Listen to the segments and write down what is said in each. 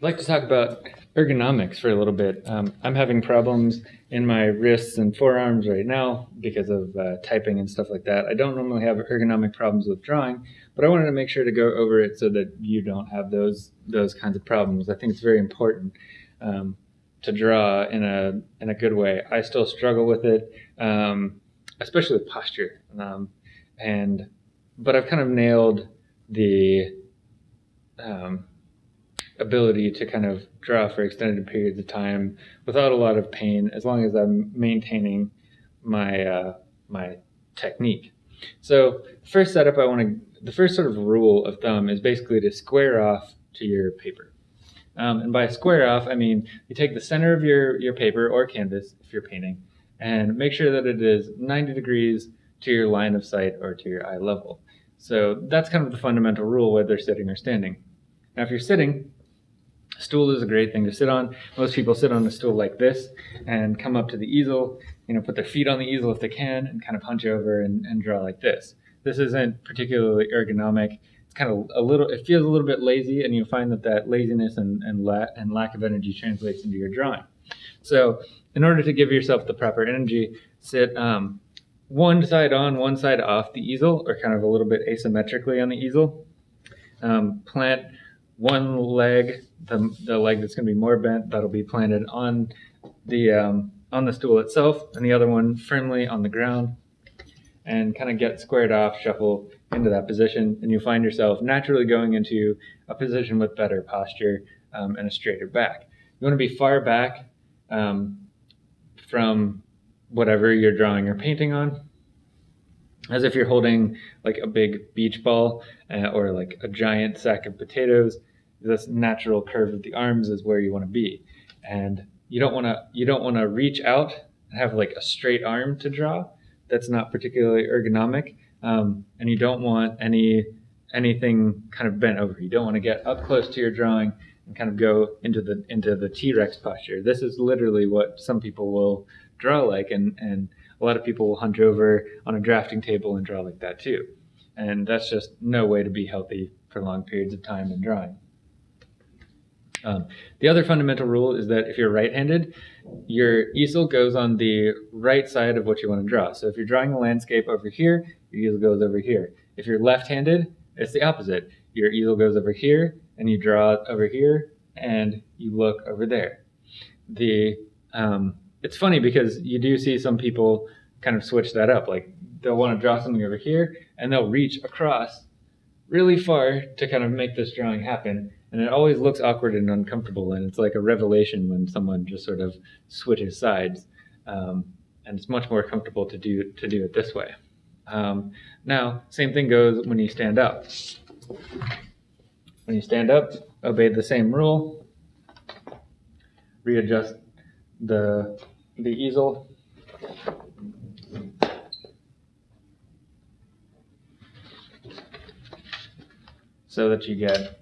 I'd like to talk about ergonomics for a little bit. Um, I'm having problems in my wrists and forearms right now because of uh, typing and stuff like that. I don't normally have ergonomic problems with drawing, but I wanted to make sure to go over it so that you don't have those those kinds of problems. I think it's very important um, to draw in a in a good way. I still struggle with it, um, especially with posture, um, and but I've kind of nailed the um, ability to kind of draw for extended periods of time without a lot of pain, as long as I'm maintaining my uh, my technique. So first setup, I want to the first sort of rule of thumb is basically to square off to your paper. Um, and by square off, I mean you take the center of your your paper or canvas if you're painting, and make sure that it is 90 degrees to your line of sight or to your eye level. So that's kind of the fundamental rule whether sitting or standing. Now, if you're sitting, a stool is a great thing to sit on. Most people sit on a stool like this and come up to the easel, you know, put their feet on the easel if they can, and kind of hunch over and, and draw like this. This isn't particularly ergonomic. It's kind of a little, it feels a little bit lazy, and you'll find that that laziness and, and, la and lack of energy translates into your drawing. So, in order to give yourself the proper energy, sit um, one side on, one side off the easel, or kind of a little bit asymmetrically on the easel. Um, plant one leg, the, the leg that's going to be more bent, that'll be planted on the um, on the stool itself, and the other one firmly on the ground, and kind of get squared off, shuffle into that position, and you find yourself naturally going into a position with better posture um, and a straighter back. You want to be far back um, from whatever you're drawing or painting on, as if you're holding like a big beach ball uh, or like a giant sack of potatoes this natural curve of the arms is where you want to be. And you don't want to you don't want to reach out and have like a straight arm to draw. That's not particularly ergonomic. Um, and you don't want any anything kind of bent over. You don't want to get up close to your drawing and kind of go into the into the T-Rex posture. This is literally what some people will draw like, and and a lot of people will hunch over on a drafting table and draw like that too. And that's just no way to be healthy for long periods of time in drawing. Um, the other fundamental rule is that if you're right-handed, your easel goes on the right side of what you want to draw. So if you're drawing a landscape over here, your easel goes over here. If you're left-handed, it's the opposite. Your easel goes over here, and you draw over here, and you look over there. The um, it's funny because you do see some people kind of switch that up. Like they'll want to draw something over here, and they'll reach across really far to kind of make this drawing happen and it always looks awkward and uncomfortable and it's like a revelation when someone just sort of switches sides. Um, and it's much more comfortable to do to do it this way. Um, now same thing goes when you stand up. When you stand up obey the same rule. Readjust the the easel. So that you get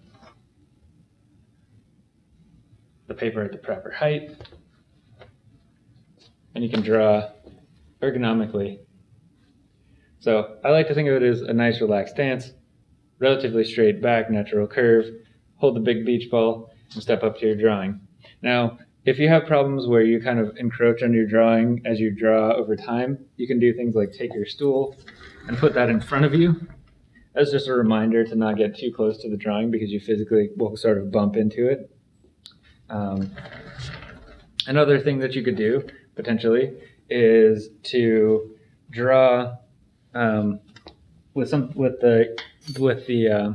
the paper at the proper height. And you can draw ergonomically. So I like to think of it as a nice relaxed stance, relatively straight back, natural curve, hold the big beach ball, and step up to your drawing. Now, if you have problems where you kind of encroach on your drawing as you draw over time, you can do things like take your stool and put that in front of you. That's just a reminder to not get too close to the drawing because you physically will sort of bump into it. Um, another thing that you could do potentially is to draw um, with some with the with the uh,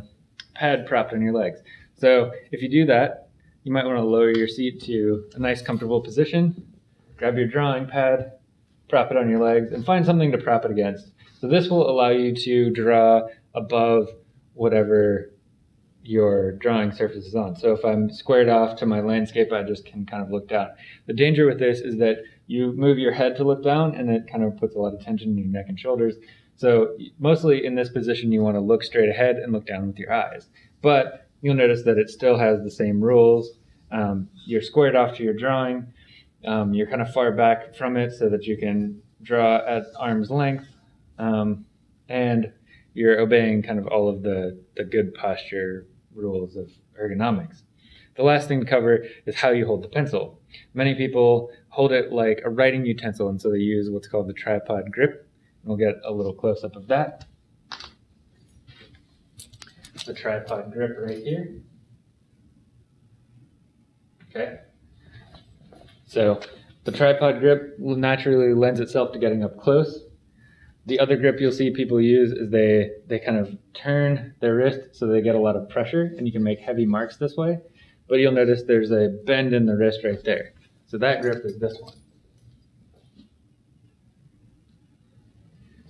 pad propped on your legs. So if you do that, you might want to lower your seat to a nice comfortable position. Grab your drawing pad, prop it on your legs, and find something to prop it against. So this will allow you to draw above whatever your drawing surface is on. So if I'm squared off to my landscape, I just can kind of look down. The danger with this is that you move your head to look down and it kind of puts a lot of tension in your neck and shoulders. So mostly in this position, you want to look straight ahead and look down with your eyes. But you'll notice that it still has the same rules. Um, you're squared off to your drawing. Um, you're kind of far back from it so that you can draw at arm's length. Um, and you're obeying kind of all of the, the good posture rules of ergonomics. The last thing to cover is how you hold the pencil. Many people hold it like a writing utensil, and so they use what's called the tripod grip. And We'll get a little close up of that. The tripod grip right here. Okay. So the tripod grip naturally lends itself to getting up close. The other grip you'll see people use is they, they kind of turn their wrist so they get a lot of pressure and you can make heavy marks this way. But you'll notice there's a bend in the wrist right there. So that grip is this one.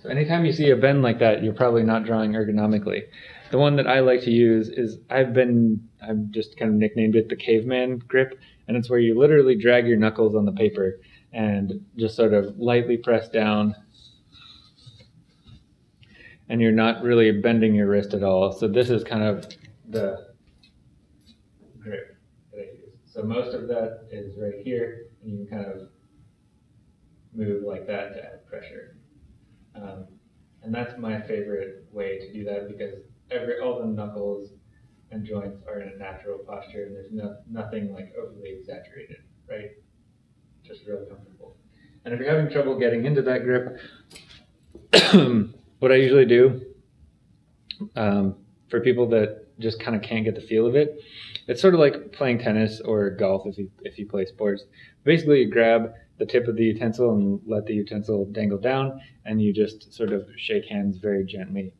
So anytime you see a bend like that, you're probably not drawing ergonomically. The one that I like to use is I've been I've just kind of nicknamed it the caveman grip, and it's where you literally drag your knuckles on the paper and just sort of lightly press down and you're not really bending your wrist at all. So this is kind of the grip that I use. So most of that is right here, and you can kind of move like that to add pressure. Um, and that's my favorite way to do that because every all the knuckles and joints are in a natural posture, and there's no, nothing like overly exaggerated, right? Just really comfortable. And if you're having trouble getting into that grip, what I usually do um, for people that just kind of can't get the feel of it, it's sort of like playing tennis or golf if you if you play sports. Basically, you grab the tip of the utensil and let the utensil dangle down, and you just sort of shake hands very gently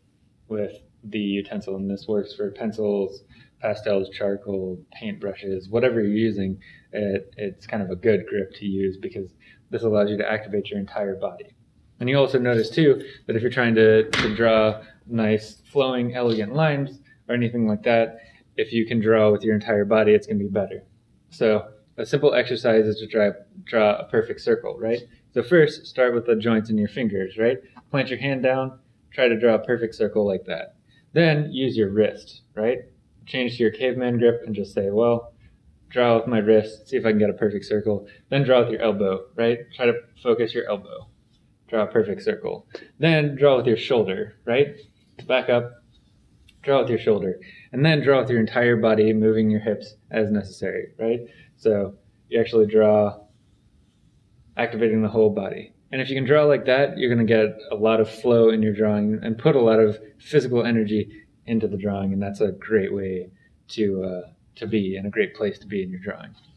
with the utensil. And this works for pencils, pastels, charcoal, paint brushes, whatever you're using. It, it's kind of a good grip to use because this allows you to activate your entire body. And you also notice too that if you're trying to, to draw nice flowing elegant lines or anything like that, if you can draw with your entire body, it's going to be better. So a simple exercise is to draw, draw a perfect circle, right? So first, start with the joints in your fingers, right? Plant your hand down, try to draw a perfect circle like that. Then use your wrist, right? Change to your caveman grip and just say, well, draw with my wrist, see if I can get a perfect circle. Then draw with your elbow, right? Try to focus your elbow draw a perfect circle. Then draw with your shoulder, right? Back up, draw with your shoulder, and then draw with your entire body, moving your hips as necessary, right? So you actually draw, activating the whole body. And if you can draw like that, you're going to get a lot of flow in your drawing and put a lot of physical energy into the drawing, and that's a great way to uh, to be and a great place to be in your drawing.